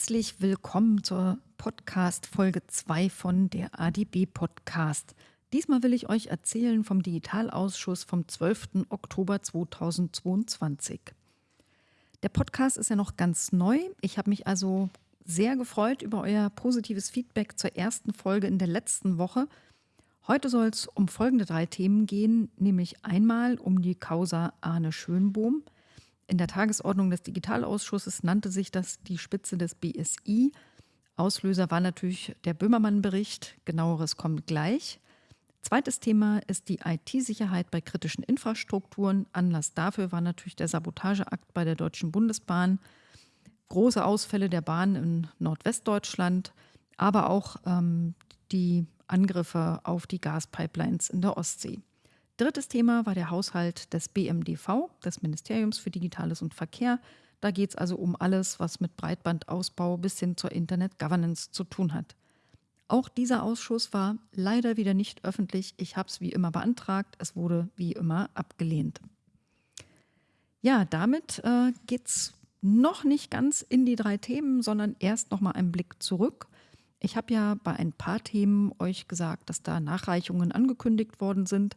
Herzlich willkommen zur Podcast Folge 2 von der ADB Podcast. Diesmal will ich euch erzählen vom Digitalausschuss vom 12. Oktober 2022. Der Podcast ist ja noch ganz neu. Ich habe mich also sehr gefreut über euer positives Feedback zur ersten Folge in der letzten Woche. Heute soll es um folgende drei Themen gehen, nämlich einmal um die Causa Arne Schönbohm – in der Tagesordnung des Digitalausschusses nannte sich das die Spitze des BSI. Auslöser war natürlich der Böhmermann-Bericht. Genaueres kommt gleich. Zweites Thema ist die IT-Sicherheit bei kritischen Infrastrukturen. Anlass dafür war natürlich der Sabotageakt bei der Deutschen Bundesbahn. Große Ausfälle der Bahn in Nordwestdeutschland, aber auch ähm, die Angriffe auf die Gaspipelines in der Ostsee. Drittes Thema war der Haushalt des BMDV, des Ministeriums für Digitales und Verkehr. Da geht es also um alles, was mit Breitbandausbau bis hin zur Internet Governance zu tun hat. Auch dieser Ausschuss war leider wieder nicht öffentlich. Ich habe es wie immer beantragt. Es wurde wie immer abgelehnt. Ja, damit äh, geht es noch nicht ganz in die drei Themen, sondern erst noch mal einen Blick zurück. Ich habe ja bei ein paar Themen euch gesagt, dass da Nachreichungen angekündigt worden sind.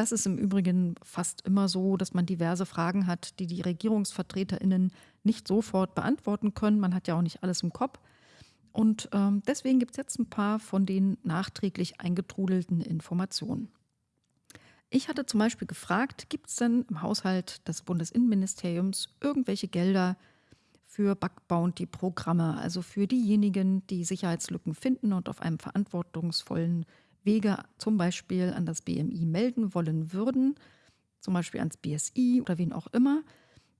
Das ist im Übrigen fast immer so, dass man diverse Fragen hat, die die Regierungsvertreterinnen nicht sofort beantworten können. Man hat ja auch nicht alles im Kopf. Und ähm, deswegen gibt es jetzt ein paar von den nachträglich eingetrudelten Informationen. Ich hatte zum Beispiel gefragt, gibt es denn im Haushalt des Bundesinnenministeriums irgendwelche Gelder für Bug Bounty-Programme, also für diejenigen, die Sicherheitslücken finden und auf einem verantwortungsvollen Wege zum Beispiel an das BMI melden wollen würden, zum Beispiel ans BSI oder wen auch immer.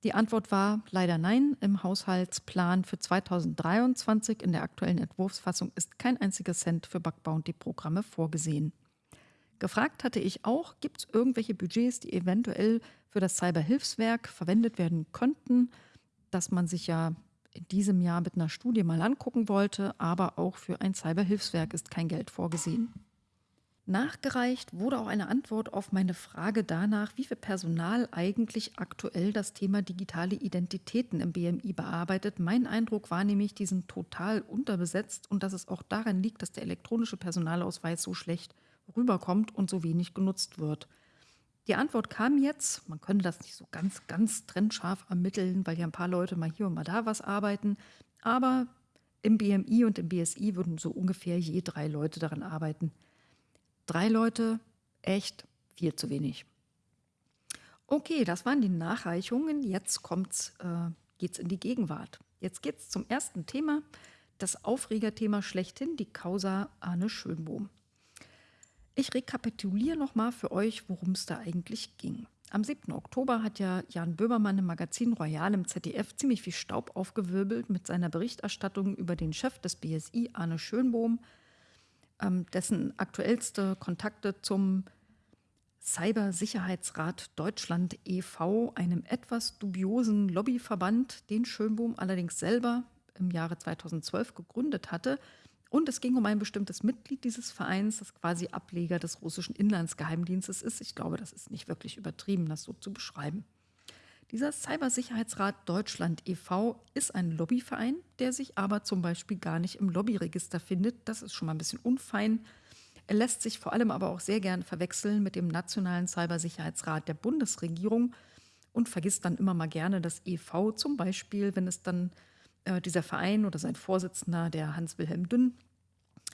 Die Antwort war leider nein. Im Haushaltsplan für 2023 in der aktuellen Entwurfsfassung ist kein einziger Cent für Bug Bounty Programme vorgesehen. Gefragt hatte ich auch, gibt es irgendwelche Budgets, die eventuell für das Cyberhilfswerk verwendet werden könnten, dass man sich ja in diesem Jahr mit einer Studie mal angucken wollte, aber auch für ein Cyberhilfswerk ist kein Geld vorgesehen. Nachgereicht wurde auch eine Antwort auf meine Frage danach, wie viel Personal eigentlich aktuell das Thema digitale Identitäten im BMI bearbeitet. Mein Eindruck war nämlich, die sind total unterbesetzt und dass es auch daran liegt, dass der elektronische Personalausweis so schlecht rüberkommt und so wenig genutzt wird. Die Antwort kam jetzt, man könnte das nicht so ganz, ganz trennscharf ermitteln, weil ja ein paar Leute mal hier und mal da was arbeiten, aber im BMI und im BSI würden so ungefähr je drei Leute daran arbeiten. Drei Leute, echt viel zu wenig. Okay, das waren die Nachreichungen. Jetzt kommt's, äh, geht's in die Gegenwart. Jetzt geht's zum ersten Thema, das Aufregerthema schlechthin, die Causa Arne Schönbohm. Ich rekapituliere nochmal für euch, worum es da eigentlich ging. Am 7. Oktober hat ja Jan Böhmermann im Magazin Royal im ZDF ziemlich viel Staub aufgewirbelt mit seiner Berichterstattung über den Chef des BSI, Arne Schönbohm, dessen aktuellste Kontakte zum Cybersicherheitsrat Deutschland e.V., einem etwas dubiosen Lobbyverband, den Schönbohm allerdings selber im Jahre 2012 gegründet hatte. Und es ging um ein bestimmtes Mitglied dieses Vereins, das quasi Ableger des russischen Inlandsgeheimdienstes ist. Ich glaube, das ist nicht wirklich übertrieben, das so zu beschreiben. Dieser Cybersicherheitsrat Deutschland e.V. ist ein Lobbyverein, der sich aber zum Beispiel gar nicht im Lobbyregister findet. Das ist schon mal ein bisschen unfein. Er lässt sich vor allem aber auch sehr gern verwechseln mit dem Nationalen Cybersicherheitsrat der Bundesregierung und vergisst dann immer mal gerne das e.V. Zum Beispiel, wenn es dann äh, dieser Verein oder sein Vorsitzender, der Hans-Wilhelm Dünn,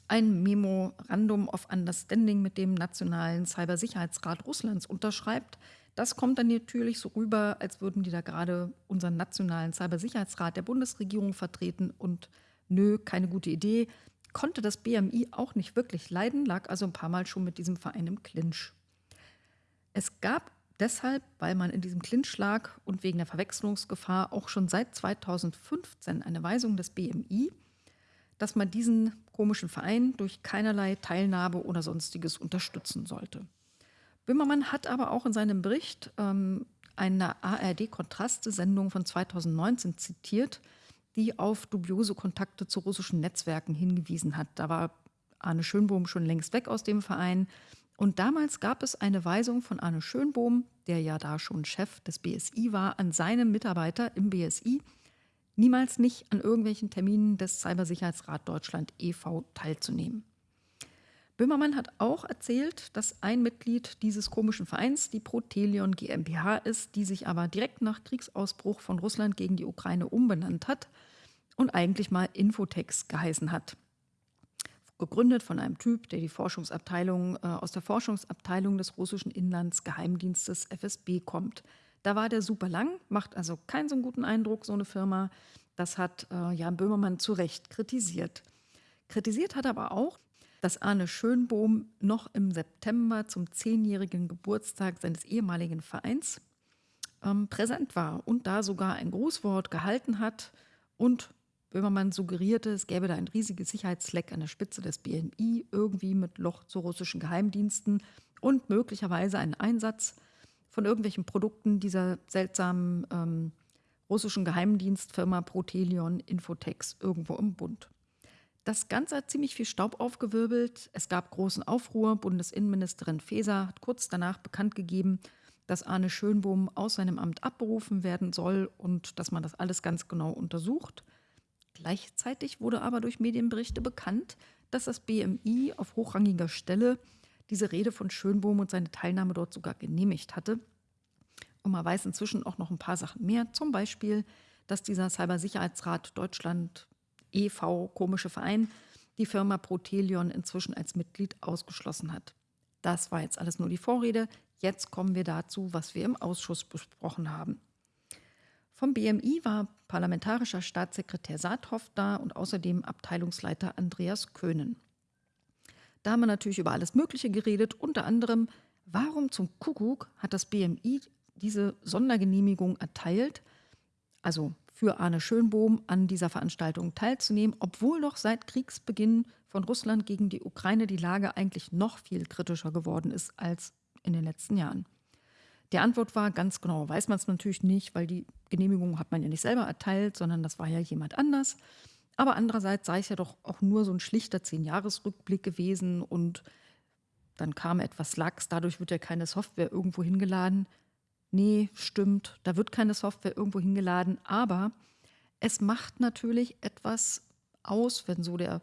ein Memorandum of Understanding mit dem Nationalen Cybersicherheitsrat Russlands unterschreibt, das kommt dann natürlich so rüber, als würden die da gerade unseren nationalen Cybersicherheitsrat der Bundesregierung vertreten und nö, keine gute Idee. Konnte das BMI auch nicht wirklich leiden, lag also ein paar Mal schon mit diesem Verein im Clinch. Es gab deshalb, weil man in diesem Clinch lag und wegen der Verwechslungsgefahr auch schon seit 2015 eine Weisung des BMI, dass man diesen komischen Verein durch keinerlei Teilnahme oder sonstiges unterstützen sollte. Böhmermann hat aber auch in seinem Bericht ähm, eine ARD-Kontraste-Sendung von 2019 zitiert, die auf dubiose Kontakte zu russischen Netzwerken hingewiesen hat. Da war Arne Schönbohm schon längst weg aus dem Verein. Und damals gab es eine Weisung von Arne Schönbohm, der ja da schon Chef des BSI war, an seine Mitarbeiter im BSI, niemals nicht an irgendwelchen Terminen des Cybersicherheitsrat Deutschland e.V. teilzunehmen. Böhmermann hat auch erzählt, dass ein Mitglied dieses komischen Vereins die Protelion GmbH ist, die sich aber direkt nach Kriegsausbruch von Russland gegen die Ukraine umbenannt hat und eigentlich mal Infotex geheißen hat. Gegründet von einem Typ, der die Forschungsabteilung äh, aus der Forschungsabteilung des russischen Inlandsgeheimdienstes FSB kommt. Da war der super lang, macht also keinen so guten Eindruck, so eine Firma. Das hat äh, Jan Böhmermann zu Recht kritisiert. Kritisiert hat aber auch, dass Arne Schönbohm noch im September zum zehnjährigen Geburtstag seines ehemaligen Vereins ähm, präsent war und da sogar ein Grußwort gehalten hat und Böhmermann suggerierte, es gäbe da ein riesiges Sicherheitsleck an der Spitze des BNI, irgendwie mit Loch zu russischen Geheimdiensten und möglicherweise einen Einsatz von irgendwelchen Produkten dieser seltsamen ähm, russischen Geheimdienstfirma Protelion Infotex irgendwo im Bund. Das Ganze hat ziemlich viel Staub aufgewirbelt. Es gab großen Aufruhr. Bundesinnenministerin Faeser hat kurz danach bekannt gegeben, dass Arne Schönbohm aus seinem Amt abberufen werden soll und dass man das alles ganz genau untersucht. Gleichzeitig wurde aber durch Medienberichte bekannt, dass das BMI auf hochrangiger Stelle diese Rede von Schönbohm und seine Teilnahme dort sogar genehmigt hatte. Und man weiß inzwischen auch noch ein paar Sachen mehr, zum Beispiel, dass dieser Cybersicherheitsrat Deutschland e.V., komische Verein, die Firma Protelion inzwischen als Mitglied ausgeschlossen hat. Das war jetzt alles nur die Vorrede. Jetzt kommen wir dazu, was wir im Ausschuss besprochen haben. Vom BMI war parlamentarischer Staatssekretär Saathoff da und außerdem Abteilungsleiter Andreas Köhnen. Da haben wir natürlich über alles Mögliche geredet, unter anderem, warum zum Kuckuck hat das BMI diese Sondergenehmigung erteilt, also für Arne Schönbohm an dieser Veranstaltung teilzunehmen, obwohl doch seit Kriegsbeginn von Russland gegen die Ukraine die Lage eigentlich noch viel kritischer geworden ist als in den letzten Jahren. Die Antwort war ganz genau, weiß man es natürlich nicht, weil die Genehmigung hat man ja nicht selber erteilt, sondern das war ja jemand anders. Aber andererseits sei es ja doch auch nur so ein schlichter Zehn-Jahres-Rückblick gewesen und dann kam etwas Lachs, dadurch wird ja keine Software irgendwo hingeladen nee, stimmt, da wird keine Software irgendwo hingeladen, aber es macht natürlich etwas aus, wenn so der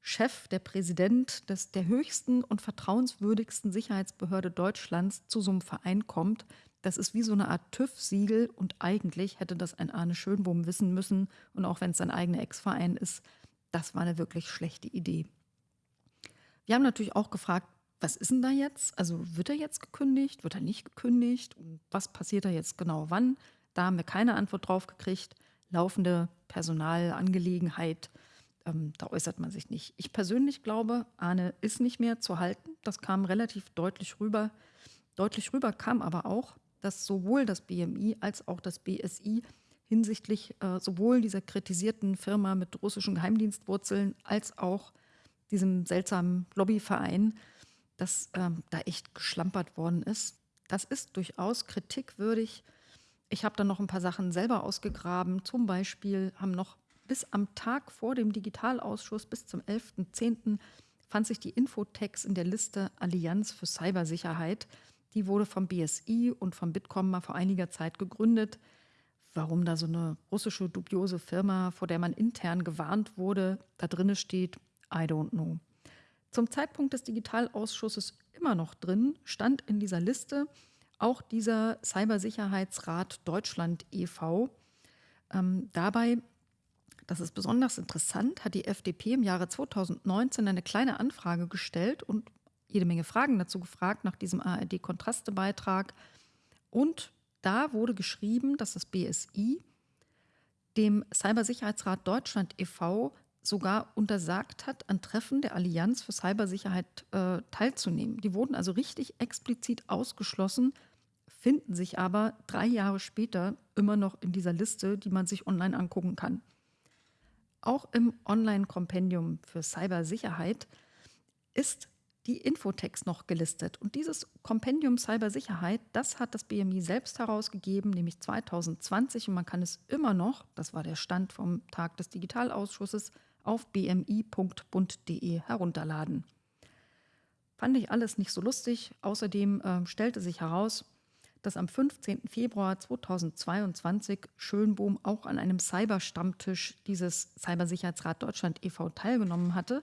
Chef, der Präsident des, der höchsten und vertrauenswürdigsten Sicherheitsbehörde Deutschlands zu so einem Verein kommt. Das ist wie so eine Art TÜV-Siegel und eigentlich hätte das ein Arne Schönbohm wissen müssen. Und auch wenn es sein eigener Ex-Verein ist, das war eine wirklich schlechte Idee. Wir haben natürlich auch gefragt, was ist denn da jetzt? Also wird er jetzt gekündigt? Wird er nicht gekündigt? Und was passiert da jetzt genau wann? Da haben wir keine Antwort drauf gekriegt. Laufende Personalangelegenheit, ähm, da äußert man sich nicht. Ich persönlich glaube, Arne ist nicht mehr zu halten. Das kam relativ deutlich rüber. Deutlich rüber kam aber auch, dass sowohl das BMI als auch das BSI hinsichtlich äh, sowohl dieser kritisierten Firma mit russischen Geheimdienstwurzeln als auch diesem seltsamen Lobbyverein dass ähm, da echt geschlampert worden ist. Das ist durchaus kritikwürdig. Ich habe dann noch ein paar Sachen selber ausgegraben. Zum Beispiel haben noch bis am Tag vor dem Digitalausschuss, bis zum 11.10., fand sich die Infotex in der Liste Allianz für Cybersicherheit. Die wurde vom BSI und vom Bitkom mal vor einiger Zeit gegründet. Warum da so eine russische dubiose Firma, vor der man intern gewarnt wurde, da drinne steht, I don't know zum Zeitpunkt des Digitalausschusses immer noch drin, stand in dieser Liste auch dieser Cybersicherheitsrat Deutschland e.V. Ähm, dabei, das ist besonders interessant, hat die FDP im Jahre 2019 eine kleine Anfrage gestellt und jede Menge Fragen dazu gefragt nach diesem ARD-Kontraste-Beitrag. Und da wurde geschrieben, dass das BSI dem Cybersicherheitsrat Deutschland e.V sogar untersagt hat, an Treffen der Allianz für Cybersicherheit äh, teilzunehmen. Die wurden also richtig explizit ausgeschlossen, finden sich aber drei Jahre später immer noch in dieser Liste, die man sich online angucken kann. Auch im Online-Kompendium für Cybersicherheit ist die Infotext noch gelistet. Und dieses Kompendium Cybersicherheit, das hat das BMI selbst herausgegeben, nämlich 2020. Und man kann es immer noch, das war der Stand vom Tag des Digitalausschusses, auf bmi.bund.de herunterladen. Fand ich alles nicht so lustig. Außerdem äh, stellte sich heraus, dass am 15. Februar 2022 Schönbohm auch an einem Cyber-Stammtisch dieses Cybersicherheitsrat Deutschland e.V. teilgenommen hatte.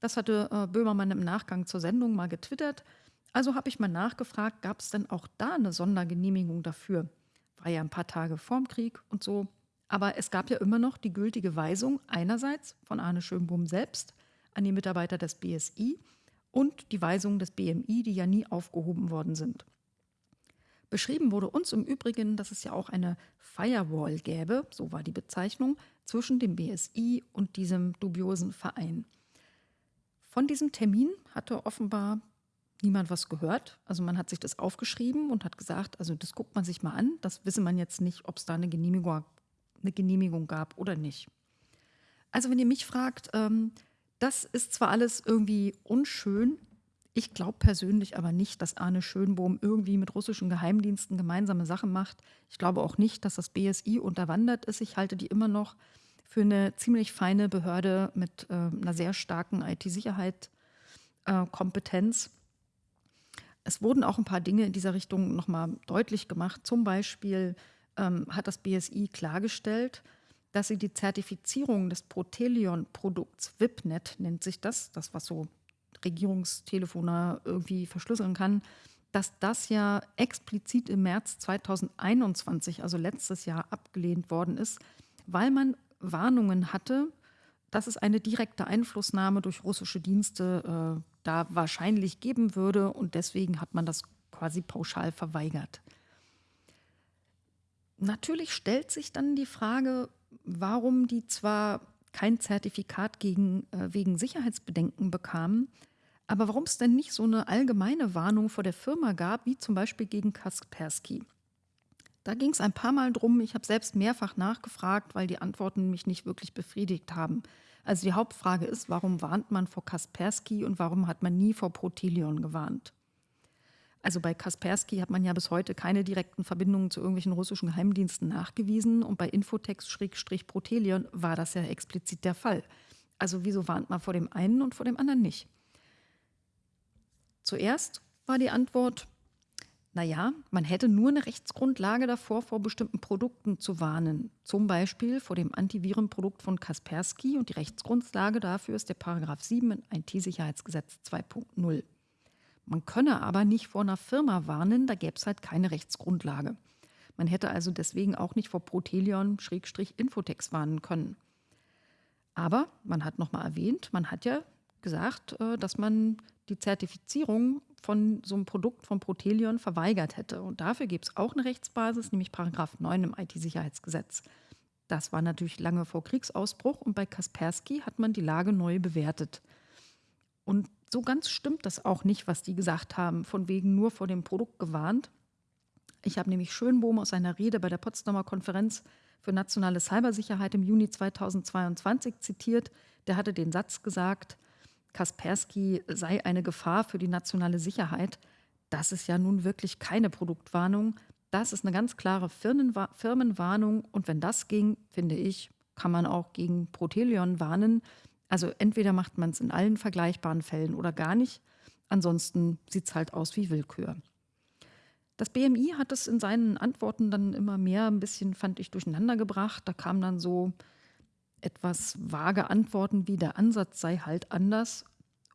Das hatte äh, Böhmermann im Nachgang zur Sendung mal getwittert. Also habe ich mal nachgefragt, gab es denn auch da eine Sondergenehmigung dafür? War ja ein paar Tage vorm Krieg und so. Aber es gab ja immer noch die gültige Weisung einerseits von Arne Schönbohm selbst an die Mitarbeiter des BSI und die Weisungen des BMI, die ja nie aufgehoben worden sind. Beschrieben wurde uns im Übrigen, dass es ja auch eine Firewall gäbe, so war die Bezeichnung, zwischen dem BSI und diesem dubiosen Verein. Von diesem Termin hatte offenbar niemand was gehört. Also man hat sich das aufgeschrieben und hat gesagt, also das guckt man sich mal an. Das wisse man jetzt nicht, ob es da eine Genehmigung, eine Genehmigung gab oder nicht. Also wenn ihr mich fragt, ähm, das ist zwar alles irgendwie unschön, ich glaube persönlich aber nicht, dass Arne Schönbohm irgendwie mit russischen Geheimdiensten gemeinsame Sachen macht. Ich glaube auch nicht, dass das BSI unterwandert ist. Ich halte die immer noch für eine ziemlich feine Behörde mit äh, einer sehr starken IT-Sicherheit, äh, Kompetenz. Es wurden auch ein paar Dinge in dieser Richtung nochmal deutlich gemacht. Zum Beispiel ähm, hat das BSI klargestellt, dass sie die Zertifizierung des Protelion-Produkts WIPNet, nennt sich das, das was so Regierungstelefone irgendwie verschlüsseln kann, dass das ja explizit im März 2021, also letztes Jahr, abgelehnt worden ist, weil man Warnungen hatte, dass es eine direkte Einflussnahme durch russische Dienste äh, da wahrscheinlich geben würde und deswegen hat man das quasi pauschal verweigert. Natürlich stellt sich dann die Frage, warum die zwar kein Zertifikat gegen, äh, wegen Sicherheitsbedenken bekamen, aber warum es denn nicht so eine allgemeine Warnung vor der Firma gab, wie zum Beispiel gegen Kaspersky. Da ging es ein paar Mal drum. Ich habe selbst mehrfach nachgefragt, weil die Antworten mich nicht wirklich befriedigt haben. Also die Hauptfrage ist, warum warnt man vor Kaspersky und warum hat man nie vor Protelion gewarnt? Also bei Kaspersky hat man ja bis heute keine direkten Verbindungen zu irgendwelchen russischen Geheimdiensten nachgewiesen und bei Infotex-Protelion war das ja explizit der Fall. Also wieso warnt man vor dem einen und vor dem anderen nicht? Zuerst war die Antwort, naja, man hätte nur eine Rechtsgrundlage davor, vor bestimmten Produkten zu warnen. Zum Beispiel vor dem Antivirenprodukt von Kaspersky und die Rechtsgrundlage dafür ist der Paragraph 7 in IT-Sicherheitsgesetz 2.0. Man könne aber nicht vor einer Firma warnen, da gäbe es halt keine Rechtsgrundlage. Man hätte also deswegen auch nicht vor Protelion-Infotex warnen können. Aber man hat nochmal erwähnt, man hat ja gesagt, äh, dass man die Zertifizierung von so einem Produkt von Protelion verweigert hätte. Und dafür gibt es auch eine Rechtsbasis, nämlich Paragraph 9 im IT-Sicherheitsgesetz. Das war natürlich lange vor Kriegsausbruch und bei Kaspersky hat man die Lage neu bewertet. Und so ganz stimmt das auch nicht, was die gesagt haben, von wegen nur vor dem Produkt gewarnt. Ich habe nämlich Schönbohm aus seiner Rede bei der Potsdamer Konferenz für nationale Cybersicherheit im Juni 2022 zitiert. Der hatte den Satz gesagt, Kaspersky sei eine Gefahr für die nationale Sicherheit. Das ist ja nun wirklich keine Produktwarnung. Das ist eine ganz klare Firmenwarnung. Und wenn das ging, finde ich, kann man auch gegen Protelion warnen. Also entweder macht man es in allen vergleichbaren Fällen oder gar nicht. Ansonsten sieht es halt aus wie Willkür. Das BMI hat es in seinen Antworten dann immer mehr ein bisschen, fand ich, durcheinander gebracht. Da kamen dann so etwas vage Antworten wie der Ansatz sei halt anders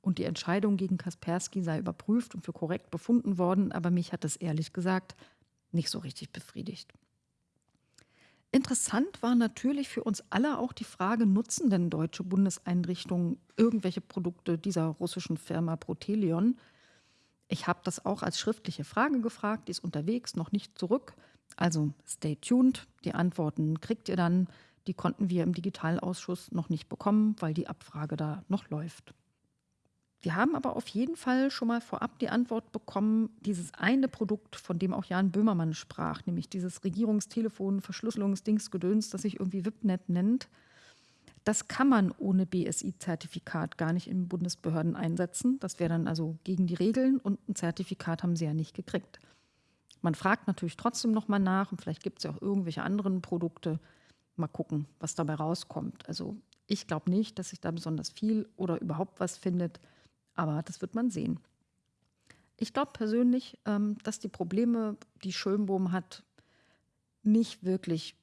und die Entscheidung gegen Kaspersky sei überprüft und für korrekt befunden worden, aber mich hat das ehrlich gesagt nicht so richtig befriedigt. Interessant war natürlich für uns alle auch die Frage, nutzen denn deutsche Bundeseinrichtungen irgendwelche Produkte dieser russischen Firma Protelion? Ich habe das auch als schriftliche Frage gefragt, die ist unterwegs, noch nicht zurück. Also stay tuned, die Antworten kriegt ihr dann. Die konnten wir im Digitalausschuss noch nicht bekommen, weil die Abfrage da noch läuft. Wir haben aber auf jeden Fall schon mal vorab die Antwort bekommen, dieses eine Produkt, von dem auch Jan Böhmermann sprach, nämlich dieses Regierungstelefon, Verschlüsselungsdingsgedöns, das sich irgendwie WIPNet nennt, das kann man ohne BSI-Zertifikat gar nicht in Bundesbehörden einsetzen. Das wäre dann also gegen die Regeln und ein Zertifikat haben sie ja nicht gekriegt. Man fragt natürlich trotzdem nochmal nach und vielleicht gibt es ja auch irgendwelche anderen Produkte. Mal gucken, was dabei rauskommt. Also ich glaube nicht, dass sich da besonders viel oder überhaupt was findet. Aber das wird man sehen. Ich glaube persönlich, ähm, dass die Probleme, die Schönbohm hat, nicht wirklich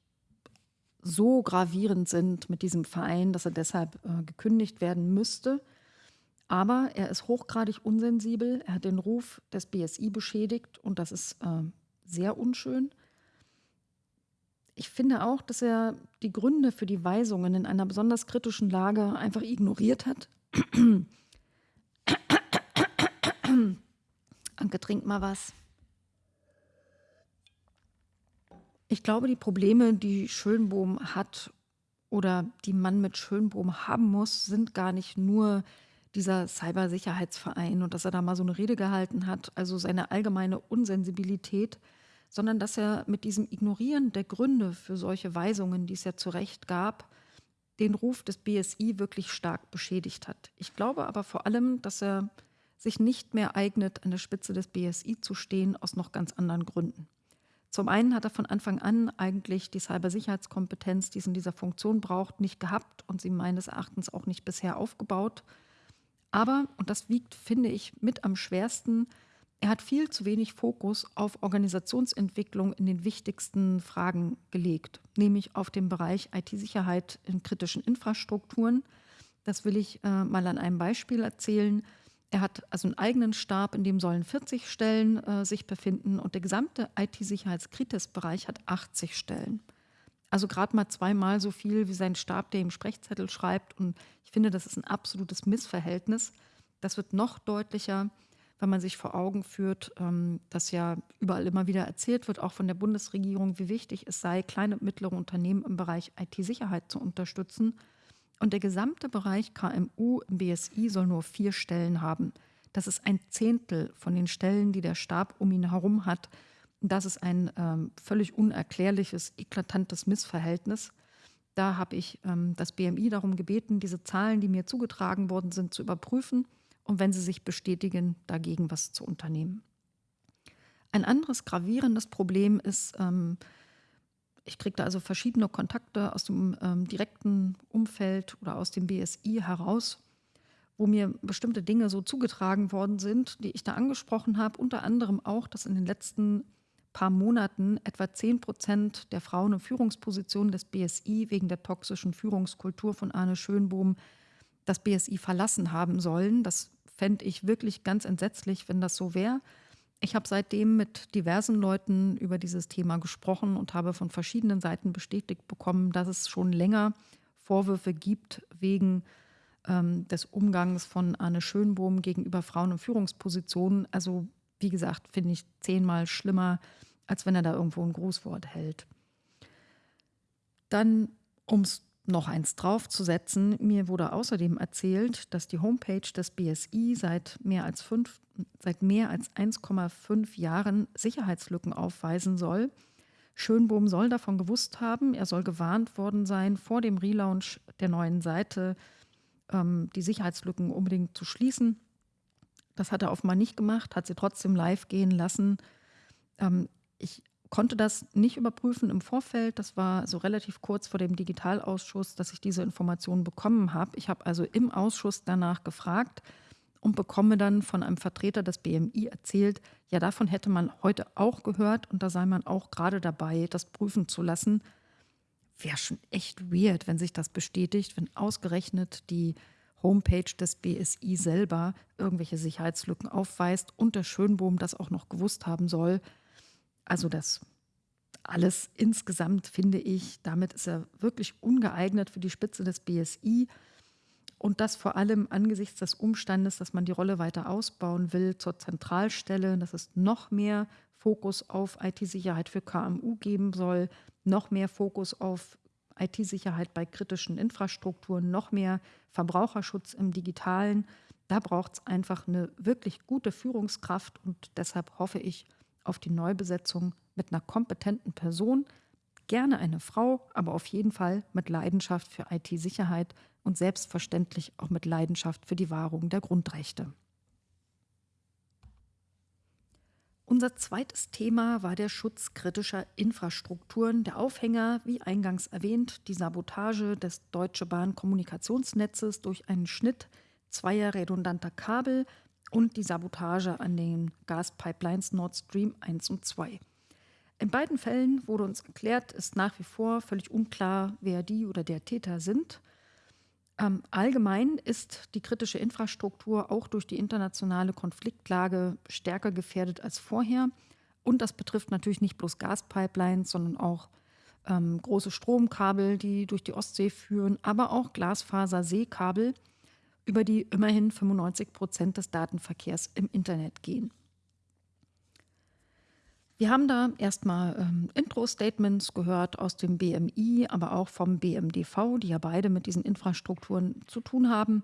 so gravierend sind mit diesem Verein, dass er deshalb äh, gekündigt werden müsste. Aber er ist hochgradig unsensibel. Er hat den Ruf des BSI beschädigt und das ist äh, sehr unschön. Ich finde auch, dass er die Gründe für die Weisungen in einer besonders kritischen Lage einfach ignoriert hat. Anke, trink mal was. Ich glaube, die Probleme, die Schönbohm hat oder die man mit Schönbohm haben muss, sind gar nicht nur dieser Cybersicherheitsverein und dass er da mal so eine Rede gehalten hat, also seine allgemeine Unsensibilität, sondern dass er mit diesem Ignorieren der Gründe für solche Weisungen, die es ja zu Recht gab, den Ruf des BSI wirklich stark beschädigt hat. Ich glaube aber vor allem, dass er sich nicht mehr eignet, an der Spitze des BSI zu stehen, aus noch ganz anderen Gründen. Zum einen hat er von Anfang an eigentlich die Cybersicherheitskompetenz, die es in dieser Funktion braucht, nicht gehabt und sie meines Erachtens auch nicht bisher aufgebaut. Aber, und das wiegt, finde ich, mit am schwersten, er hat viel zu wenig Fokus auf Organisationsentwicklung in den wichtigsten Fragen gelegt, nämlich auf den Bereich IT-Sicherheit in kritischen Infrastrukturen. Das will ich äh, mal an einem Beispiel erzählen. Er hat also einen eigenen Stab, in dem sollen 40 Stellen äh, sich befinden und der gesamte IT-Sicherheitskritis-Bereich hat 80 Stellen. Also gerade mal zweimal so viel wie sein Stab, der im Sprechzettel schreibt. Und ich finde, das ist ein absolutes Missverhältnis. Das wird noch deutlicher, wenn man sich vor Augen führt, ähm, dass ja überall immer wieder erzählt wird, auch von der Bundesregierung, wie wichtig es sei, kleine und mittlere Unternehmen im Bereich IT-Sicherheit zu unterstützen. Und der gesamte Bereich KMU im BSI soll nur vier Stellen haben. Das ist ein Zehntel von den Stellen, die der Stab um ihn herum hat. Das ist ein ähm, völlig unerklärliches, eklatantes Missverhältnis. Da habe ich ähm, das BMI darum gebeten, diese Zahlen, die mir zugetragen worden sind, zu überprüfen und wenn sie sich bestätigen, dagegen was zu unternehmen. Ein anderes gravierendes Problem ist, ähm, ich kriege da also verschiedene Kontakte aus dem ähm, direkten Umfeld oder aus dem BSI heraus, wo mir bestimmte Dinge so zugetragen worden sind, die ich da angesprochen habe. Unter anderem auch, dass in den letzten paar Monaten etwa 10 Prozent der Frauen in Führungspositionen des BSI wegen der toxischen Führungskultur von Arne Schönbohm das BSI verlassen haben sollen. Das fände ich wirklich ganz entsetzlich, wenn das so wäre. Ich habe seitdem mit diversen Leuten über dieses Thema gesprochen und habe von verschiedenen Seiten bestätigt bekommen, dass es schon länger Vorwürfe gibt wegen ähm, des Umgangs von Arne Schönbohm gegenüber Frauen in Führungspositionen. Also wie gesagt, finde ich zehnmal schlimmer, als wenn er da irgendwo ein Grußwort hält. Dann, um es noch eins draufzusetzen, mir wurde außerdem erzählt, dass die Homepage des BSI seit mehr als, fünf, seit mehr als 1,5 Jahren Sicherheitslücken aufweisen soll. Schönbohm soll davon gewusst haben, er soll gewarnt worden sein, vor dem Relaunch der neuen Seite ähm, die Sicherheitslücken unbedingt zu schließen. Das hat er offenbar nicht gemacht, hat sie trotzdem live gehen lassen. Ähm, ich konnte das nicht überprüfen im Vorfeld. Das war so relativ kurz vor dem Digitalausschuss, dass ich diese Informationen bekommen habe. Ich habe also im Ausschuss danach gefragt und bekomme dann von einem Vertreter des BMI erzählt, ja, davon hätte man heute auch gehört und da sei man auch gerade dabei, das prüfen zu lassen. Wäre schon echt weird, wenn sich das bestätigt, wenn ausgerechnet die Homepage des BSI selber irgendwelche Sicherheitslücken aufweist und der Schönbohm das auch noch gewusst haben soll. Also das alles insgesamt finde ich, damit ist er wirklich ungeeignet für die Spitze des BSI. Und das vor allem angesichts des Umstandes, dass man die Rolle weiter ausbauen will zur Zentralstelle, dass es noch mehr Fokus auf IT-Sicherheit für KMU geben soll, noch mehr Fokus auf IT-Sicherheit bei kritischen Infrastrukturen, noch mehr Verbraucherschutz im digitalen. Da braucht es einfach eine wirklich gute Führungskraft und deshalb hoffe ich, auf die Neubesetzung mit einer kompetenten Person, gerne eine Frau, aber auf jeden Fall mit Leidenschaft für IT-Sicherheit und selbstverständlich auch mit Leidenschaft für die Wahrung der Grundrechte. Unser zweites Thema war der Schutz kritischer Infrastrukturen. Der Aufhänger, wie eingangs erwähnt, die Sabotage des Deutsche Bahn Kommunikationsnetzes durch einen Schnitt zweier redundanter Kabel und die Sabotage an den Gaspipelines Nord Stream 1 und 2. In beiden Fällen wurde uns erklärt, ist nach wie vor völlig unklar, wer die oder der Täter sind. Ähm, allgemein ist die kritische Infrastruktur auch durch die internationale Konfliktlage stärker gefährdet als vorher. Und das betrifft natürlich nicht bloß Gaspipelines, sondern auch ähm, große Stromkabel, die durch die Ostsee führen, aber auch Glasfaser-Seekabel, über die immerhin 95 Prozent des Datenverkehrs im Internet gehen. Wir haben da erstmal ähm, Intro-Statements gehört aus dem BMI, aber auch vom BMDV, die ja beide mit diesen Infrastrukturen zu tun haben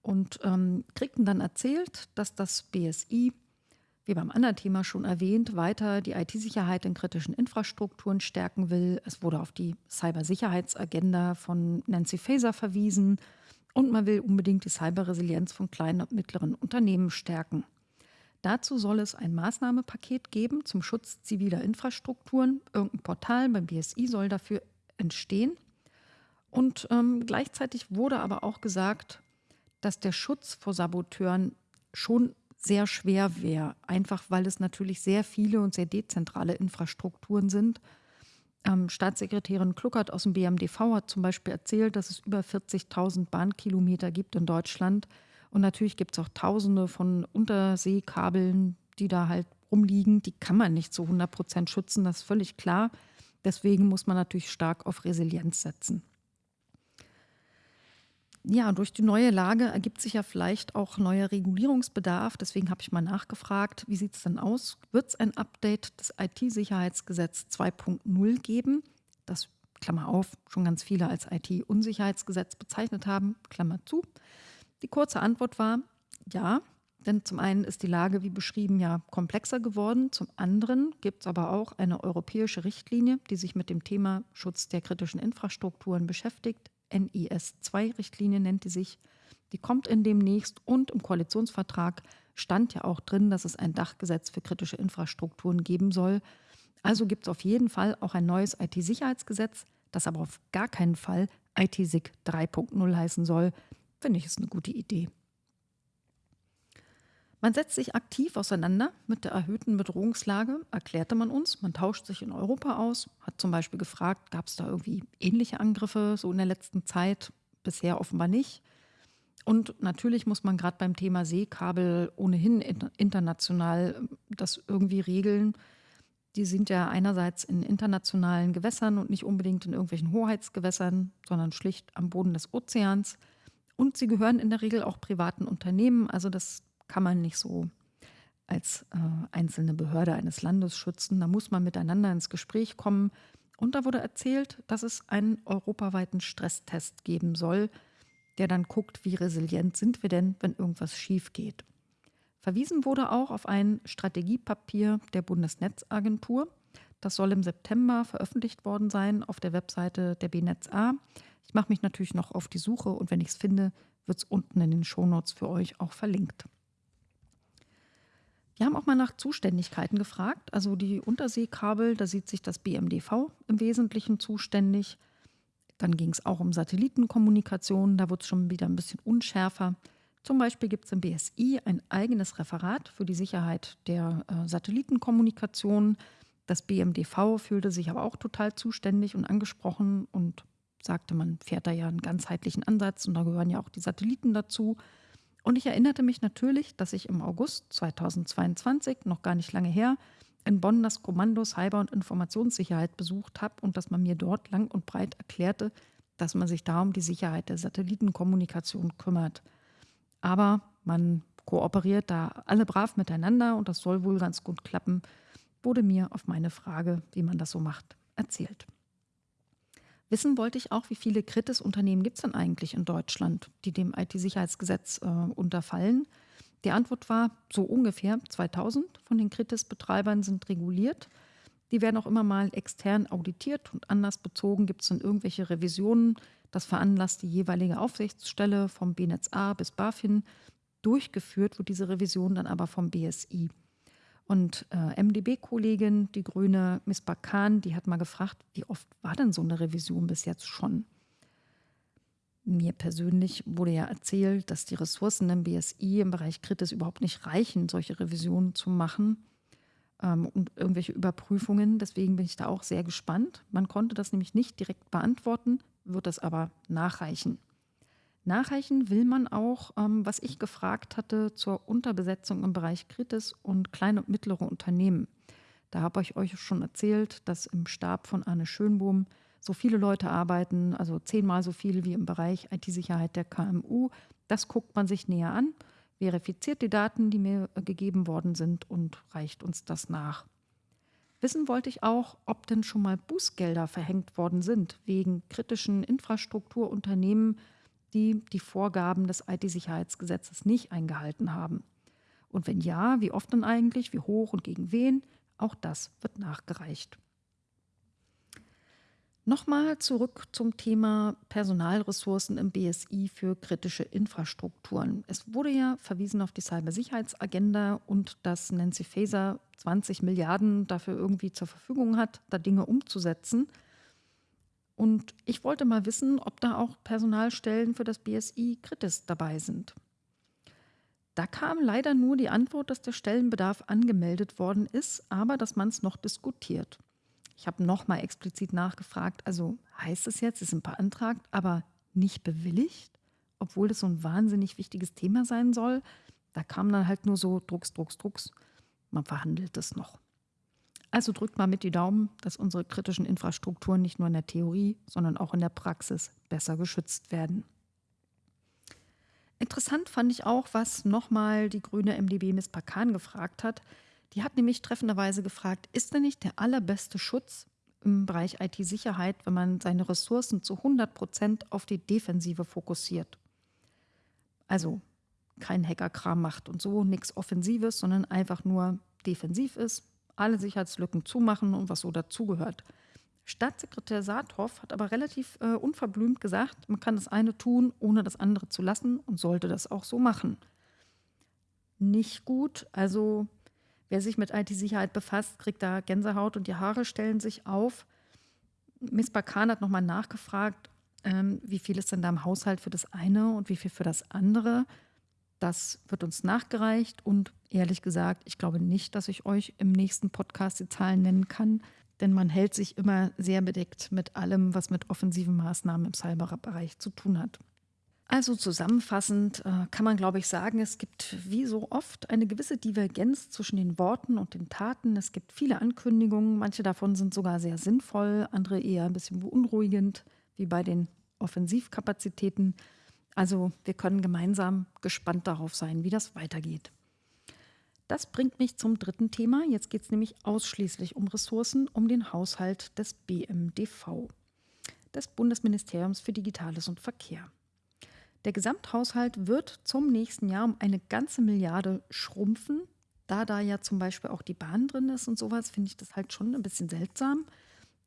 und ähm, kriegten dann erzählt, dass das BSI, wie beim anderen Thema schon erwähnt, weiter die IT-Sicherheit in kritischen Infrastrukturen stärken will. Es wurde auf die Cybersicherheitsagenda von Nancy Faeser verwiesen und man will unbedingt die Cyberresilienz von kleinen und mittleren Unternehmen stärken. Dazu soll es ein Maßnahmepaket geben zum Schutz ziviler Infrastrukturen. Irgendein Portal beim BSI soll dafür entstehen. Und ähm, gleichzeitig wurde aber auch gesagt, dass der Schutz vor Saboteuren schon sehr schwer wäre, einfach weil es natürlich sehr viele und sehr dezentrale Infrastrukturen sind. Ähm, Staatssekretärin Kluckert aus dem BMDV hat zum Beispiel erzählt, dass es über 40.000 Bahnkilometer gibt in Deutschland und natürlich gibt es auch tausende von Unterseekabeln, die da halt rumliegen. Die kann man nicht zu 100 Prozent schützen, das ist völlig klar. Deswegen muss man natürlich stark auf Resilienz setzen. Ja, durch die neue Lage ergibt sich ja vielleicht auch neuer Regulierungsbedarf. Deswegen habe ich mal nachgefragt, wie sieht es denn aus? Wird es ein Update des IT-Sicherheitsgesetz 2.0 geben? Das, Klammer auf, schon ganz viele als IT-Unsicherheitsgesetz bezeichnet haben, Klammer zu. Die kurze Antwort war ja, denn zum einen ist die Lage, wie beschrieben, ja komplexer geworden. Zum anderen gibt es aber auch eine europäische Richtlinie, die sich mit dem Thema Schutz der kritischen Infrastrukturen beschäftigt. NIS-2-Richtlinie nennt die sich. Die kommt in demnächst und im Koalitionsvertrag stand ja auch drin, dass es ein Dachgesetz für kritische Infrastrukturen geben soll. Also gibt es auf jeden Fall auch ein neues IT-Sicherheitsgesetz, das aber auf gar keinen Fall IT-SIG 3.0 heißen soll. Finde ich, ist eine gute Idee. Man setzt sich aktiv auseinander mit der erhöhten Bedrohungslage, erklärte man uns. Man tauscht sich in Europa aus, hat zum Beispiel gefragt, gab es da irgendwie ähnliche Angriffe so in der letzten Zeit? Bisher offenbar nicht. Und natürlich muss man gerade beim Thema Seekabel ohnehin international das irgendwie regeln. Die sind ja einerseits in internationalen Gewässern und nicht unbedingt in irgendwelchen Hoheitsgewässern, sondern schlicht am Boden des Ozeans. Und sie gehören in der Regel auch privaten Unternehmen. Also das kann man nicht so als äh, einzelne Behörde eines Landes schützen. Da muss man miteinander ins Gespräch kommen. Und da wurde erzählt, dass es einen europaweiten Stresstest geben soll, der dann guckt, wie resilient sind wir denn, wenn irgendwas schief geht. Verwiesen wurde auch auf ein Strategiepapier der Bundesnetzagentur. Das soll im September veröffentlicht worden sein auf der Webseite der BNetzA. Ich mache mich natürlich noch auf die Suche und wenn ich es finde, wird es unten in den Shownotes für euch auch verlinkt. Wir haben auch mal nach Zuständigkeiten gefragt. Also die Unterseekabel, da sieht sich das BMDV im Wesentlichen zuständig. Dann ging es auch um Satellitenkommunikation, da wurde es schon wieder ein bisschen unschärfer. Zum Beispiel gibt es im BSI ein eigenes Referat für die Sicherheit der äh, Satellitenkommunikation. Das BMDV fühlte sich aber auch total zuständig und angesprochen und sagte, man fährt da ja einen ganzheitlichen Ansatz und da gehören ja auch die Satelliten dazu. Und ich erinnerte mich natürlich, dass ich im August 2022, noch gar nicht lange her, in Bonn das Kommando Cyber- und Informationssicherheit besucht habe und dass man mir dort lang und breit erklärte, dass man sich da um die Sicherheit der Satellitenkommunikation kümmert. Aber man kooperiert da alle brav miteinander und das soll wohl ganz gut klappen, wurde mir auf meine Frage, wie man das so macht, erzählt. Wissen wollte ich auch, wie viele Kritis-Unternehmen gibt es denn eigentlich in Deutschland, die dem IT-Sicherheitsgesetz äh, unterfallen? Die Antwort war so ungefähr 2000 von den Kritis-Betreibern sind reguliert. Die werden auch immer mal extern auditiert und anders bezogen gibt es dann irgendwelche Revisionen. Das veranlasst die jeweilige Aufsichtsstelle vom BNetzA bis BaFin. Durchgeführt wird diese Revision dann aber vom BSI. Und äh, MdB-Kollegin, die grüne Miss Bakan, die hat mal gefragt, wie oft war denn so eine Revision bis jetzt schon? Mir persönlich wurde ja erzählt, dass die Ressourcen im BSI im Bereich Kritis überhaupt nicht reichen, solche Revisionen zu machen ähm, und irgendwelche Überprüfungen. Deswegen bin ich da auch sehr gespannt. Man konnte das nämlich nicht direkt beantworten, wird das aber nachreichen. Nachreichen will man auch, ähm, was ich gefragt hatte, zur Unterbesetzung im Bereich Kritis und kleine und mittlere Unternehmen. Da habe ich euch schon erzählt, dass im Stab von Arne Schönbohm so viele Leute arbeiten, also zehnmal so viele wie im Bereich IT-Sicherheit der KMU. Das guckt man sich näher an, verifiziert die Daten, die mir äh, gegeben worden sind und reicht uns das nach. Wissen wollte ich auch, ob denn schon mal Bußgelder verhängt worden sind wegen kritischen Infrastrukturunternehmen, die die Vorgaben des IT-Sicherheitsgesetzes nicht eingehalten haben. Und wenn ja, wie oft denn eigentlich, wie hoch und gegen wen? Auch das wird nachgereicht. Nochmal zurück zum Thema Personalressourcen im BSI für kritische Infrastrukturen. Es wurde ja verwiesen auf die Cybersicherheitsagenda und dass Nancy Faeser 20 Milliarden dafür irgendwie zur Verfügung hat, da Dinge umzusetzen. Und ich wollte mal wissen, ob da auch Personalstellen für das BSI Kritis dabei sind. Da kam leider nur die Antwort, dass der Stellenbedarf angemeldet worden ist, aber dass man es noch diskutiert. Ich habe nochmal explizit nachgefragt, also heißt es jetzt, es ist beantragt, aber nicht bewilligt, obwohl das so ein wahnsinnig wichtiges Thema sein soll. Da kam dann halt nur so Drucks, Drucks, Drucks. Man verhandelt es noch. Also drückt mal mit die Daumen, dass unsere kritischen Infrastrukturen nicht nur in der Theorie, sondern auch in der Praxis besser geschützt werden. Interessant fand ich auch, was nochmal die grüne MDB Miss Pakan gefragt hat. Die hat nämlich treffenderweise gefragt, ist denn nicht der allerbeste Schutz im Bereich IT-Sicherheit, wenn man seine Ressourcen zu 100 Prozent auf die Defensive fokussiert? Also kein Hackerkram macht und so, nichts Offensives, sondern einfach nur defensiv ist, alle Sicherheitslücken zumachen und was so dazugehört. Staatssekretär Saathoff hat aber relativ äh, unverblümt gesagt, man kann das eine tun, ohne das andere zu lassen und sollte das auch so machen. Nicht gut, also Wer sich mit IT-Sicherheit befasst, kriegt da Gänsehaut und die Haare stellen sich auf. Miss Bakan hat nochmal nachgefragt, ähm, wie viel ist denn da im Haushalt für das eine und wie viel für das andere. Das wird uns nachgereicht und ehrlich gesagt, ich glaube nicht, dass ich euch im nächsten Podcast die Zahlen nennen kann, denn man hält sich immer sehr bedeckt mit allem, was mit offensiven Maßnahmen im Cyberbereich zu tun hat. Also zusammenfassend äh, kann man, glaube ich, sagen, es gibt wie so oft eine gewisse Divergenz zwischen den Worten und den Taten. Es gibt viele Ankündigungen, manche davon sind sogar sehr sinnvoll, andere eher ein bisschen beunruhigend, wie bei den Offensivkapazitäten. Also wir können gemeinsam gespannt darauf sein, wie das weitergeht. Das bringt mich zum dritten Thema. Jetzt geht es nämlich ausschließlich um Ressourcen, um den Haushalt des BMDV, des Bundesministeriums für Digitales und Verkehr. Der Gesamthaushalt wird zum nächsten Jahr um eine ganze Milliarde schrumpfen. Da da ja zum Beispiel auch die Bahn drin ist und sowas, finde ich das halt schon ein bisschen seltsam.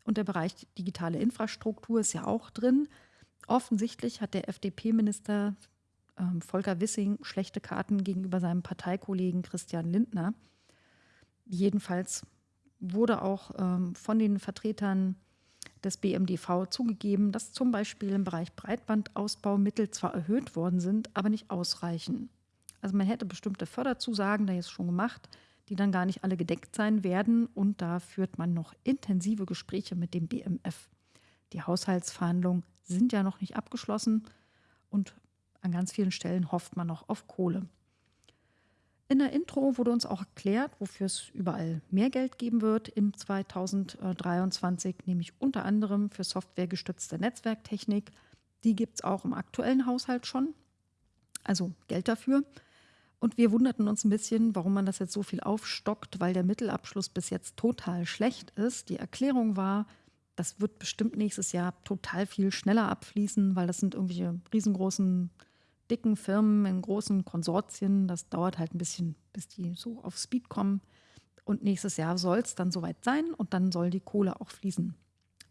Und der Bereich digitale Infrastruktur ist ja auch drin. Offensichtlich hat der FDP-Minister ähm, Volker Wissing schlechte Karten gegenüber seinem Parteikollegen Christian Lindner. Jedenfalls wurde auch ähm, von den Vertretern des BMDV zugegeben, dass zum Beispiel im Bereich Breitbandausbau Mittel zwar erhöht worden sind, aber nicht ausreichen. Also man hätte bestimmte Förderzusagen da jetzt schon gemacht, die dann gar nicht alle gedeckt sein werden und da führt man noch intensive Gespräche mit dem BMF. Die Haushaltsverhandlungen sind ja noch nicht abgeschlossen und an ganz vielen Stellen hofft man noch auf Kohle. In der Intro wurde uns auch erklärt, wofür es überall mehr Geld geben wird im 2023, nämlich unter anderem für softwaregestützte Netzwerktechnik. Die gibt es auch im aktuellen Haushalt schon, also Geld dafür. Und wir wunderten uns ein bisschen, warum man das jetzt so viel aufstockt, weil der Mittelabschluss bis jetzt total schlecht ist. Die Erklärung war, das wird bestimmt nächstes Jahr total viel schneller abfließen, weil das sind irgendwelche riesengroßen dicken Firmen, in großen Konsortien. Das dauert halt ein bisschen, bis die so auf Speed kommen. Und nächstes Jahr soll es dann soweit sein und dann soll die Kohle auch fließen.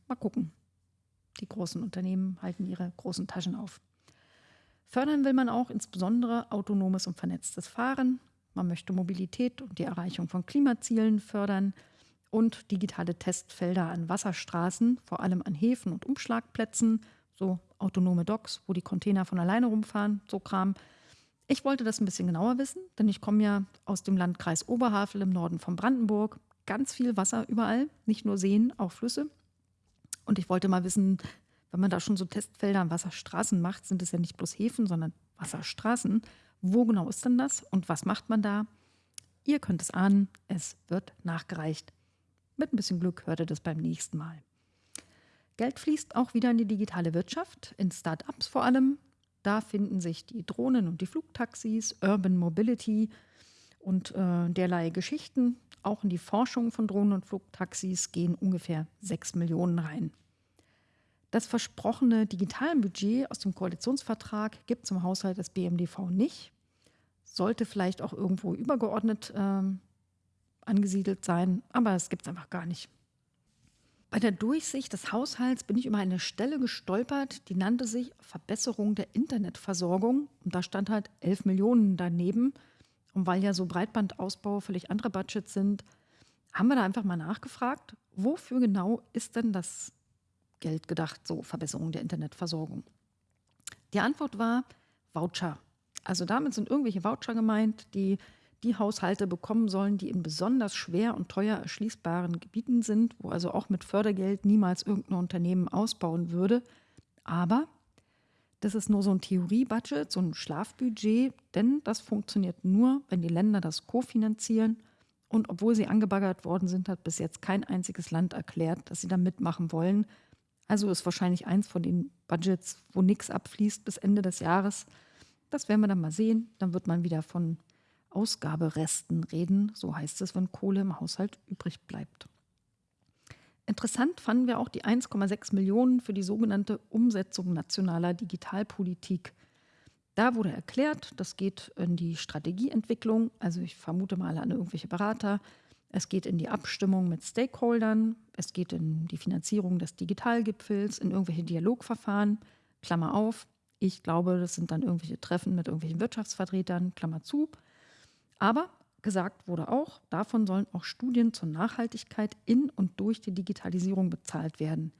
Mal gucken. Die großen Unternehmen halten ihre großen Taschen auf. Fördern will man auch insbesondere autonomes und vernetztes Fahren. Man möchte Mobilität und die Erreichung von Klimazielen fördern und digitale Testfelder an Wasserstraßen, vor allem an Häfen und Umschlagplätzen, so autonome Docks, wo die Container von alleine rumfahren, so Kram. Ich wollte das ein bisschen genauer wissen, denn ich komme ja aus dem Landkreis Oberhavel im Norden von Brandenburg. Ganz viel Wasser überall, nicht nur Seen, auch Flüsse. Und ich wollte mal wissen, wenn man da schon so Testfelder an Wasserstraßen macht, sind es ja nicht bloß Häfen, sondern Wasserstraßen. Wo genau ist denn das und was macht man da? Ihr könnt es ahnen, es wird nachgereicht. Mit ein bisschen Glück hört ihr das beim nächsten Mal. Geld fließt auch wieder in die digitale Wirtschaft, in Start-ups vor allem. Da finden sich die Drohnen und die Flugtaxis, Urban Mobility und äh, derlei Geschichten. Auch in die Forschung von Drohnen und Flugtaxis gehen ungefähr 6 Millionen rein. Das versprochene Digitalbudget aus dem Koalitionsvertrag gibt es im Haushalt des BMDV nicht. Sollte vielleicht auch irgendwo übergeordnet ähm, angesiedelt sein, aber es gibt es einfach gar nicht. Bei der Durchsicht des Haushalts bin ich über eine Stelle gestolpert, die nannte sich Verbesserung der Internetversorgung. Und da stand halt 11 Millionen daneben. Und weil ja so Breitbandausbau völlig andere Budgets sind, haben wir da einfach mal nachgefragt, wofür genau ist denn das Geld gedacht, so Verbesserung der Internetversorgung? Die Antwort war Voucher. Also damit sind irgendwelche Voucher gemeint, die die Haushalte bekommen sollen, die in besonders schwer und teuer erschließbaren Gebieten sind, wo also auch mit Fördergeld niemals irgendein Unternehmen ausbauen würde. Aber das ist nur so ein Theoriebudget, so ein Schlafbudget, denn das funktioniert nur, wenn die Länder das kofinanzieren. Und obwohl sie angebaggert worden sind, hat bis jetzt kein einziges Land erklärt, dass sie da mitmachen wollen. Also ist wahrscheinlich eins von den Budgets, wo nichts abfließt bis Ende des Jahres. Das werden wir dann mal sehen. Dann wird man wieder von Ausgaberesten reden. So heißt es, wenn Kohle im Haushalt übrig bleibt. Interessant fanden wir auch die 1,6 Millionen für die sogenannte Umsetzung nationaler Digitalpolitik. Da wurde erklärt, das geht in die Strategieentwicklung, also ich vermute mal an irgendwelche Berater. Es geht in die Abstimmung mit Stakeholdern, es geht in die Finanzierung des Digitalgipfels, in irgendwelche Dialogverfahren, Klammer auf. Ich glaube, das sind dann irgendwelche Treffen mit irgendwelchen Wirtschaftsvertretern, Klammer zu. Aber gesagt wurde auch, davon sollen auch Studien zur Nachhaltigkeit in und durch die Digitalisierung bezahlt werden.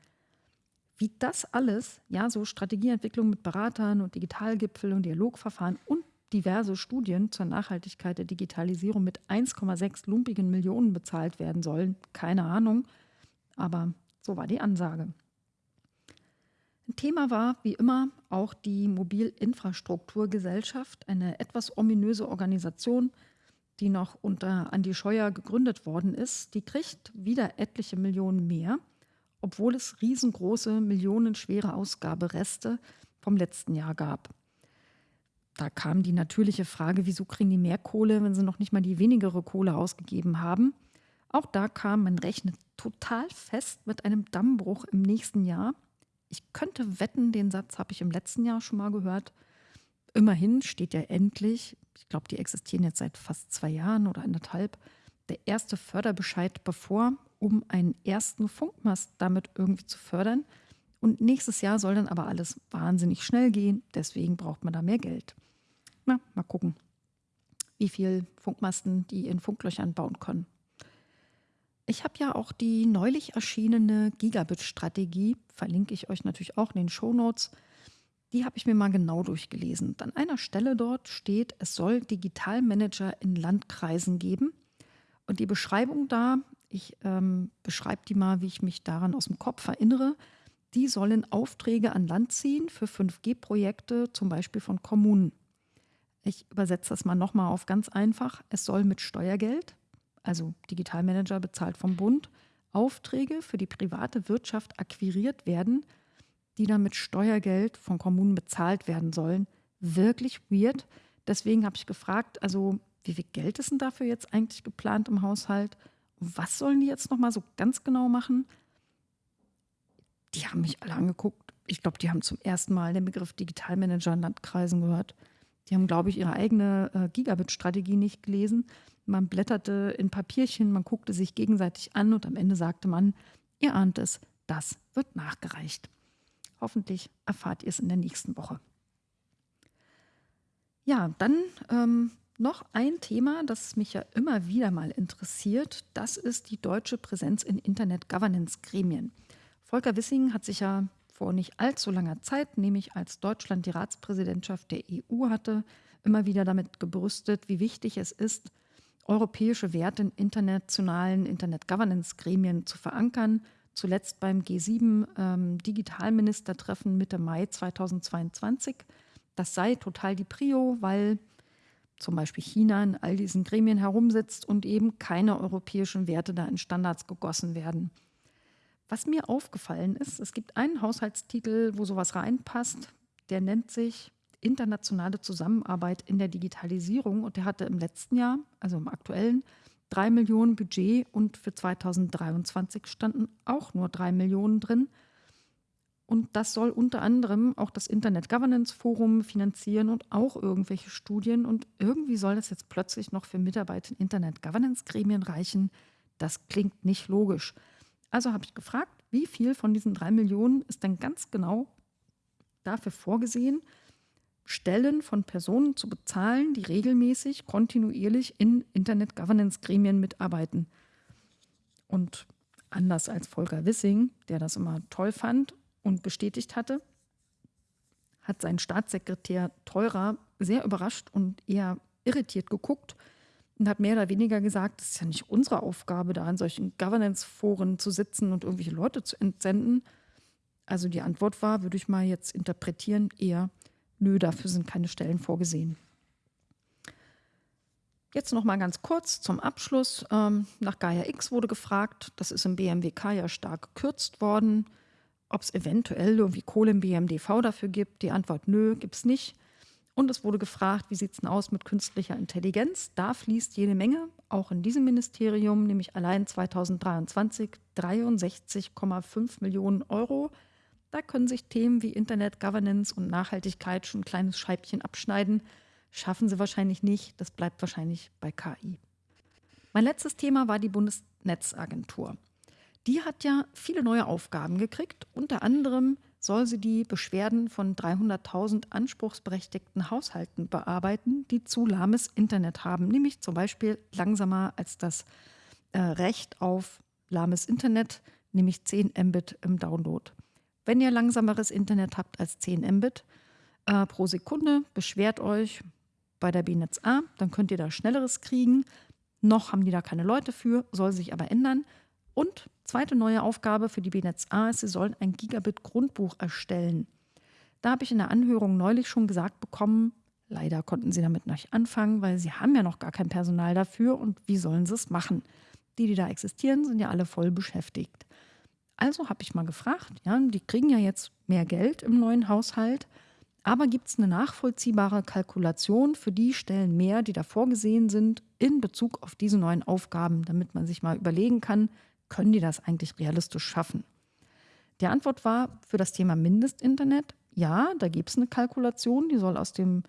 Wie das alles, ja, so Strategieentwicklung mit Beratern und Digitalgipfel und Dialogverfahren und diverse Studien zur Nachhaltigkeit der Digitalisierung mit 1,6 lumpigen Millionen bezahlt werden sollen, keine Ahnung, aber so war die Ansage. Ein Thema war, wie immer, auch die Mobilinfrastrukturgesellschaft, eine etwas ominöse Organisation, die noch unter Andi Scheuer gegründet worden ist, die kriegt wieder etliche Millionen mehr, obwohl es riesengroße, millionenschwere Ausgabereste vom letzten Jahr gab. Da kam die natürliche Frage, wieso kriegen die mehr Kohle, wenn sie noch nicht mal die wenigere Kohle ausgegeben haben. Auch da kam, man rechnet total fest mit einem Dammbruch im nächsten Jahr. Ich könnte wetten, den Satz habe ich im letzten Jahr schon mal gehört. Immerhin steht ja endlich, ich glaube, die existieren jetzt seit fast zwei Jahren oder anderthalb, der erste Förderbescheid bevor, um einen ersten Funkmast damit irgendwie zu fördern. Und nächstes Jahr soll dann aber alles wahnsinnig schnell gehen. Deswegen braucht man da mehr Geld. Na, mal gucken, wie viel Funkmasten die in Funklöchern bauen können. Ich habe ja auch die neulich erschienene Gigabit-Strategie, verlinke ich euch natürlich auch in den Show Notes die habe ich mir mal genau durchgelesen. An einer Stelle dort steht, es soll Digitalmanager in Landkreisen geben. Und die Beschreibung da, ich ähm, beschreibe die mal, wie ich mich daran aus dem Kopf erinnere, die sollen Aufträge an Land ziehen für 5G-Projekte, zum Beispiel von Kommunen. Ich übersetze das mal nochmal auf ganz einfach. Es soll mit Steuergeld, also Digitalmanager bezahlt vom Bund, Aufträge für die private Wirtschaft akquiriert werden – die dann mit Steuergeld von Kommunen bezahlt werden sollen. Wirklich weird. Deswegen habe ich gefragt, also wie viel Geld ist denn dafür jetzt eigentlich geplant im Haushalt? was sollen die jetzt nochmal so ganz genau machen? Die haben mich alle angeguckt. Ich glaube, die haben zum ersten Mal den Begriff Digitalmanager in Landkreisen gehört. Die haben, glaube ich, ihre eigene äh, Gigabit-Strategie nicht gelesen. Man blätterte in Papierchen, man guckte sich gegenseitig an und am Ende sagte man, ihr ahnt es, das wird nachgereicht. Hoffentlich erfahrt ihr es in der nächsten Woche. Ja, dann ähm, noch ein Thema, das mich ja immer wieder mal interessiert. Das ist die deutsche Präsenz in Internet-Governance-Gremien. Volker Wissing hat sich ja vor nicht allzu langer Zeit, nämlich als Deutschland die Ratspräsidentschaft der EU hatte, immer wieder damit gebrüstet, wie wichtig es ist, europäische Werte in internationalen Internet-Governance-Gremien zu verankern. Zuletzt beim G7 ähm, Mitte Mai 2022. Das sei total die Prio, weil zum Beispiel China in all diesen Gremien herumsitzt und eben keine europäischen Werte da in Standards gegossen werden. Was mir aufgefallen ist, es gibt einen Haushaltstitel, wo sowas reinpasst, der nennt sich Internationale Zusammenarbeit in der Digitalisierung und der hatte im letzten Jahr, also im aktuellen, drei Millionen Budget und für 2023 standen auch nur drei Millionen drin. Und das soll unter anderem auch das Internet Governance Forum finanzieren und auch irgendwelche Studien. Und irgendwie soll das jetzt plötzlich noch für Mitarbeiter in Internet Governance Gremien reichen. Das klingt nicht logisch. Also habe ich gefragt, wie viel von diesen drei Millionen ist denn ganz genau dafür vorgesehen, Stellen von Personen zu bezahlen, die regelmäßig, kontinuierlich in Internet Governance Gremien mitarbeiten. Und anders als Volker Wissing, der das immer toll fand und bestätigt hatte, hat sein Staatssekretär Teurer sehr überrascht und eher irritiert geguckt und hat mehr oder weniger gesagt, es ist ja nicht unsere Aufgabe, da in solchen Governance-Foren zu sitzen und irgendwelche Leute zu entsenden. Also die Antwort war, würde ich mal jetzt interpretieren, eher, nö, dafür sind keine Stellen vorgesehen. Jetzt noch mal ganz kurz zum Abschluss. Ähm, nach Gaia X wurde gefragt, das ist im BMWK ja stark gekürzt worden ob es eventuell irgendwie Kohle im BMDV dafür gibt. Die Antwort nö, gibt es nicht. Und es wurde gefragt, wie sieht es denn aus mit künstlicher Intelligenz? Da fließt jede Menge, auch in diesem Ministerium, nämlich allein 2023 63,5 Millionen Euro. Da können sich Themen wie Internet Governance und Nachhaltigkeit schon ein kleines Scheibchen abschneiden. Schaffen sie wahrscheinlich nicht. Das bleibt wahrscheinlich bei KI. Mein letztes Thema war die Bundesnetzagentur die hat ja viele neue Aufgaben gekriegt. Unter anderem soll sie die Beschwerden von 300.000 anspruchsberechtigten Haushalten bearbeiten, die zu lahmes Internet haben, nämlich zum Beispiel langsamer als das äh, Recht auf lahmes Internet, nämlich 10 Mbit im Download. Wenn ihr langsameres Internet habt als 10 Mbit äh, pro Sekunde, beschwert euch bei der BNetz A, dann könnt ihr da schnelleres kriegen. Noch haben die da keine Leute für, soll sich aber ändern. Und zweite neue Aufgabe für die BNetz A ist, sie sollen ein Gigabit-Grundbuch erstellen. Da habe ich in der Anhörung neulich schon gesagt bekommen, leider konnten sie damit nicht anfangen, weil sie haben ja noch gar kein Personal dafür und wie sollen sie es machen? Die, die da existieren, sind ja alle voll beschäftigt. Also habe ich mal gefragt, ja, die kriegen ja jetzt mehr Geld im neuen Haushalt, aber gibt es eine nachvollziehbare Kalkulation für die Stellen mehr, die da vorgesehen sind, in Bezug auf diese neuen Aufgaben, damit man sich mal überlegen kann, können die das eigentlich realistisch schaffen? Die Antwort war für das Thema Mindestinternet, ja, da gibt es eine Kalkulation, die soll aus, dem,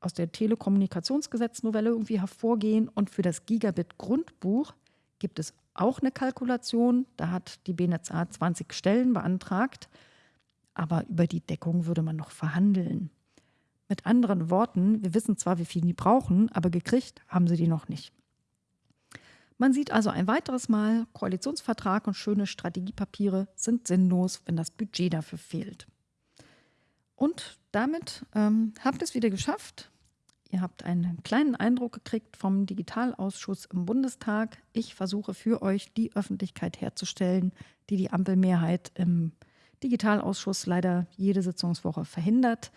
aus der Telekommunikationsgesetznovelle irgendwie hervorgehen. Und für das Gigabit-Grundbuch gibt es auch eine Kalkulation. Da hat die BNetzA 20 Stellen beantragt. Aber über die Deckung würde man noch verhandeln. Mit anderen Worten, wir wissen zwar, wie viel die brauchen, aber gekriegt haben sie die noch nicht. Man sieht also ein weiteres Mal, Koalitionsvertrag und schöne Strategiepapiere sind sinnlos, wenn das Budget dafür fehlt. Und damit ähm, habt ihr es wieder geschafft. Ihr habt einen kleinen Eindruck gekriegt vom Digitalausschuss im Bundestag. Ich versuche für euch die Öffentlichkeit herzustellen, die die Ampelmehrheit im Digitalausschuss leider jede Sitzungswoche verhindert.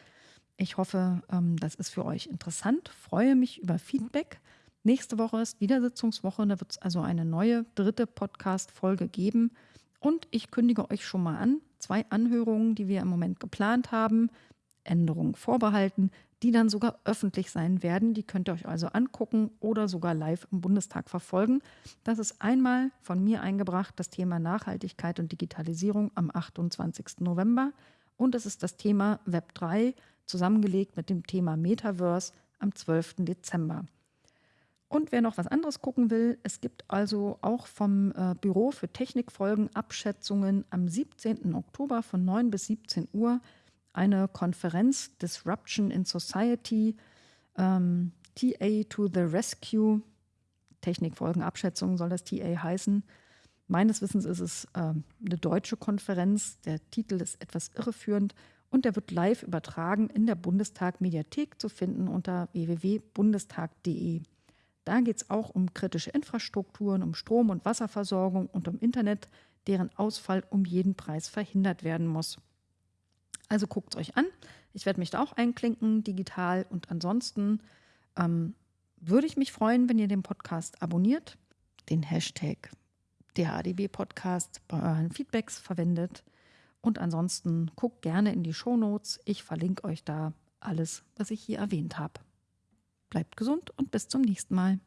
Ich hoffe, ähm, das ist für euch interessant. Freue mich über Feedback. Nächste Woche ist wieder Sitzungswoche, da wird es also eine neue dritte Podcast-Folge geben. Und ich kündige euch schon mal an, zwei Anhörungen, die wir im Moment geplant haben, Änderungen vorbehalten, die dann sogar öffentlich sein werden. Die könnt ihr euch also angucken oder sogar live im Bundestag verfolgen. Das ist einmal von mir eingebracht das Thema Nachhaltigkeit und Digitalisierung am 28. November und es ist das Thema Web 3 zusammengelegt mit dem Thema Metaverse am 12. Dezember. Und wer noch was anderes gucken will, es gibt also auch vom äh, Büro für Technikfolgen Abschätzungen am 17. Oktober von 9 bis 17 Uhr eine Konferenz Disruption in Society, ähm, TA to the Rescue. Technikfolgenabschätzung soll das TA heißen. Meines Wissens ist es äh, eine deutsche Konferenz. Der Titel ist etwas irreführend und der wird live übertragen in der Bundestag-Mediathek zu finden unter www.bundestag.de. Da geht es auch um kritische Infrastrukturen, um Strom- und Wasserversorgung und um Internet, deren Ausfall um jeden Preis verhindert werden muss. Also guckt es euch an. Ich werde mich da auch einklinken, digital. Und ansonsten ähm, würde ich mich freuen, wenn ihr den Podcast abonniert, den Hashtag der ADB Podcast bei euren Feedbacks verwendet. Und ansonsten guckt gerne in die Show Notes. Ich verlinke euch da alles, was ich hier erwähnt habe. Bleibt gesund und bis zum nächsten Mal.